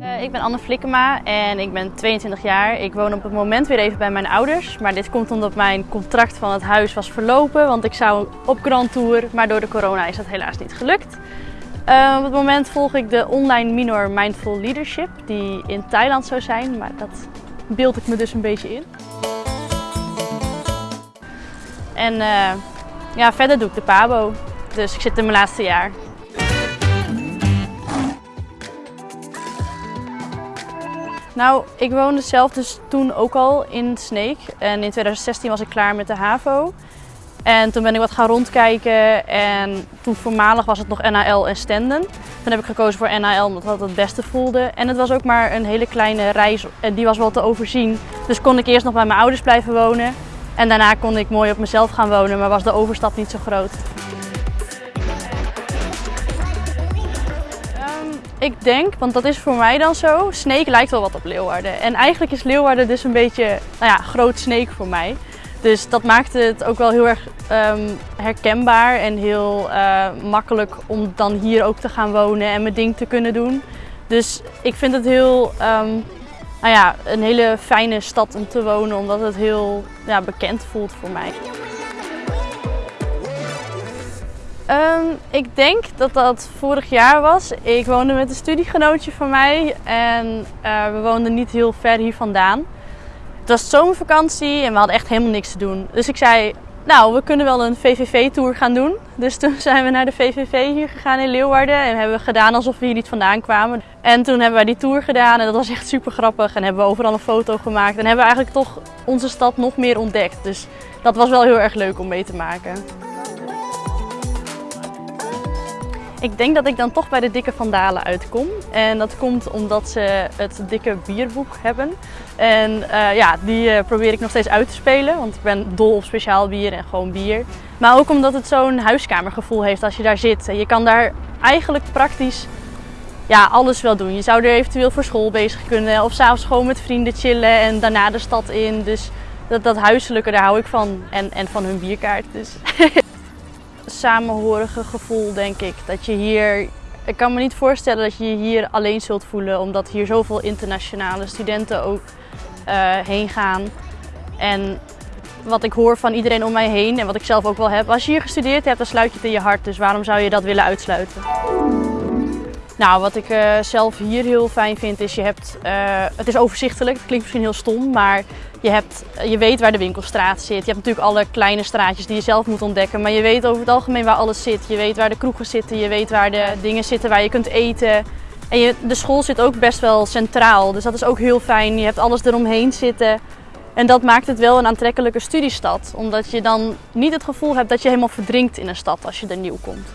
Eh, ik ben Anne Flikkema en ik ben 22 jaar. Ik woon op het moment weer even bij mijn ouders. Maar dit komt omdat mijn contract van het huis was verlopen. Want ik zou op Grand Tour, maar door de corona is dat helaas niet gelukt. Eh, op het moment volg ik de online minor Mindful Leadership, die in Thailand zou zijn. Maar dat beeld ik me dus een beetje in. En eh, ja, verder doe ik de PABO. Dus ik zit in mijn laatste jaar. Nou, ik woonde zelf dus toen ook al in Sneek. En in 2016 was ik klaar met de HAVO. En toen ben ik wat gaan rondkijken en toen voormalig was het nog NAL en Stenden. Toen heb ik gekozen voor NAL omdat dat het beste voelde. En het was ook maar een hele kleine reis en die was wel te overzien. Dus kon ik eerst nog bij mijn ouders blijven wonen. En daarna kon ik mooi op mezelf gaan wonen, maar was de overstap niet zo groot. Ik denk, want dat is voor mij dan zo, Sneek lijkt wel wat op Leeuwarden. En eigenlijk is Leeuwarden dus een beetje, nou ja, groot Sneek voor mij. Dus dat maakt het ook wel heel erg um, herkenbaar en heel uh, makkelijk om dan hier ook te gaan wonen en mijn ding te kunnen doen. Dus ik vind het heel, um, nou ja, een hele fijne stad om te wonen, omdat het heel ja, bekend voelt voor mij. Um, ik denk dat dat vorig jaar was. Ik woonde met een studiegenootje van mij en uh, we woonden niet heel ver hier vandaan. Het was zomervakantie en we hadden echt helemaal niks te doen. Dus ik zei, nou, we kunnen wel een VVV-tour gaan doen. Dus toen zijn we naar de VVV hier gegaan in Leeuwarden en hebben we gedaan alsof we hier niet vandaan kwamen. En toen hebben wij die tour gedaan en dat was echt super grappig en hebben we overal een foto gemaakt. En hebben we eigenlijk toch onze stad nog meer ontdekt. Dus dat was wel heel erg leuk om mee te maken. Ik denk dat ik dan toch bij de Dikke Vandalen uitkom. En dat komt omdat ze het dikke bierboek hebben. En uh, ja, die uh, probeer ik nog steeds uit te spelen, want ik ben dol op speciaal bier en gewoon bier. Maar ook omdat het zo'n huiskamergevoel heeft als je daar zit. Je kan daar eigenlijk praktisch ja, alles wel doen. Je zou er eventueel voor school bezig kunnen of s'avonds gewoon met vrienden chillen en daarna de stad in. Dus dat, dat huiselijke, daar hou ik van. En, en van hun bierkaart. Dus. samenhorige gevoel, denk ik. Dat je hier, ik kan me niet voorstellen dat je je hier alleen zult voelen, omdat hier zoveel internationale studenten ook uh, heen gaan. En wat ik hoor van iedereen om mij heen en wat ik zelf ook wel heb, als je hier gestudeerd hebt, dan sluit je het in je hart. Dus waarom zou je dat willen uitsluiten? Nou, wat ik uh, zelf hier heel fijn vind is, je hebt, uh, het is overzichtelijk. Het klinkt misschien heel stom, maar je, hebt, je weet waar de winkelstraat zit. Je hebt natuurlijk alle kleine straatjes die je zelf moet ontdekken. Maar je weet over het algemeen waar alles zit. Je weet waar de kroegen zitten, je weet waar de dingen zitten waar je kunt eten. En je, de school zit ook best wel centraal, dus dat is ook heel fijn. Je hebt alles eromheen zitten. En dat maakt het wel een aantrekkelijke studiestad. Omdat je dan niet het gevoel hebt dat je helemaal verdrinkt in een stad als je er nieuw komt.